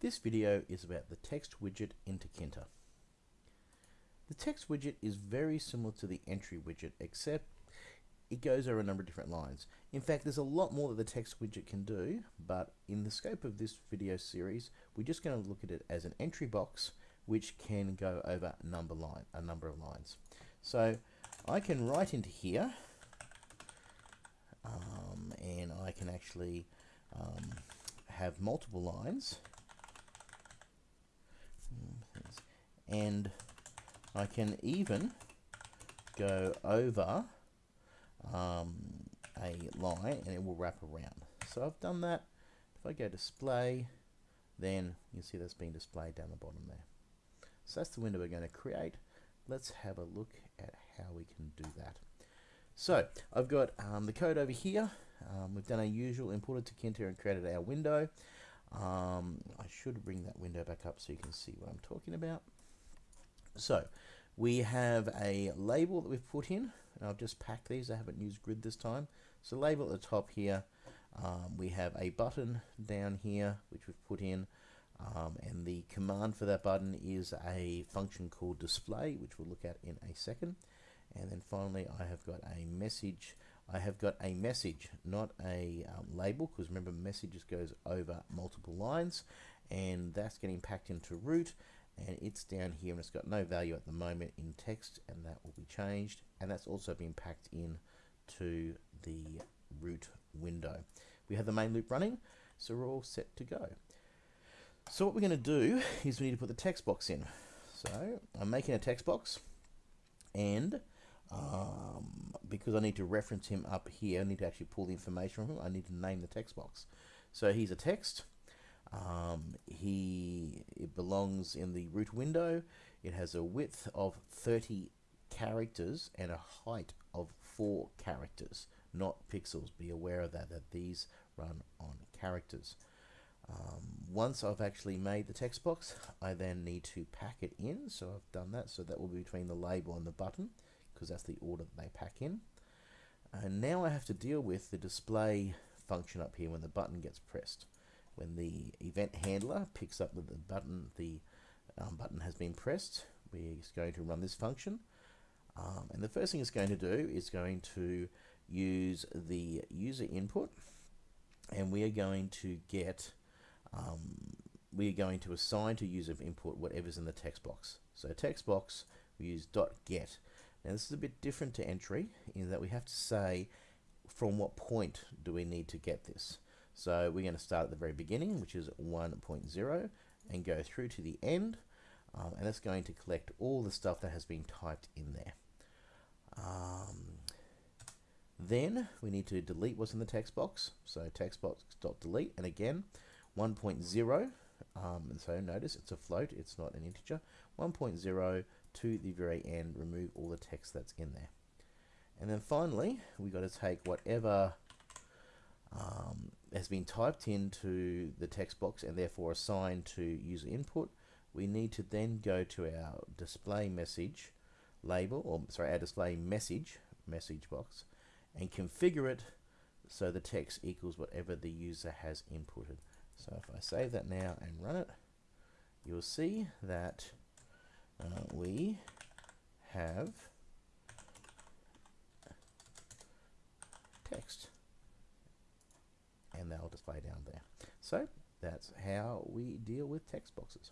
This video is about the text widget in Tkinter. The text widget is very similar to the entry widget except it goes over a number of different lines. In fact, there's a lot more that the text widget can do, but in the scope of this video series, we're just going to look at it as an entry box which can go over a number line, a number of lines. So I can write into here um, and I can actually um, have multiple lines and I can even go over um, a line and it will wrap around. So I've done that. If I go display, then you see that's being displayed down the bottom there. So that's the window we're going to create. Let's have a look at how we can do that. So I've got um, the code over here. Um, we've done our usual imported Tkinter and created our window. Um, I should bring that window back up so you can see what I'm talking about. So we have a label that we've put in. I've just packed these. I haven't used grid this time. So label at the top here. Um, we have a button down here which we've put in. Um, and the command for that button is a function called display, which we'll look at in a second. And then finally, I have got a message. I have got a message, not a um, label, because remember, messages goes over multiple lines, and that's getting packed into root and it's down here and it's got no value at the moment in text and that will be changed and that's also been packed in to the root window. We have the main loop running so we're all set to go. So what we're going to do is we need to put the text box in. So I'm making a text box and um, because I need to reference him up here, I need to actually pull the information from him, I need to name the text box. So he's a text um, he it belongs in the root window. It has a width of 30 characters and a height of 4 characters, not pixels. Be aware of that, that these run on characters. Um, once I've actually made the text box, I then need to pack it in. So I've done that. So that will be between the label and the button, because that's the order that they pack in. And now I have to deal with the display function up here when the button gets pressed when the event handler picks up that the button, the um, button has been pressed, we're going to run this function. Um, and the first thing it's going to do is going to use the user input and we are going to get um, we are going to assign to user input whatever's in the text box. So text box we use dot get. Now this is a bit different to entry in that we have to say from what point do we need to get this. So we're going to start at the very beginning, which is 1.0, and go through to the end. Um, and that's going to collect all the stuff that has been typed in there. Um, then we need to delete what's in the text box. So text box dot delete, and again 1.0. Um, and so notice it's a float, it's not an integer. 1.0 to the very end, remove all the text that's in there. And then finally, we got to take whatever um, has been typed into the text box and therefore assigned to user input, we need to then go to our display message label, or sorry, our display message, message box, and configure it so the text equals whatever the user has inputted. So if I save that now and run it, you'll see that uh, we have text display down there. So that's how we deal with text boxes.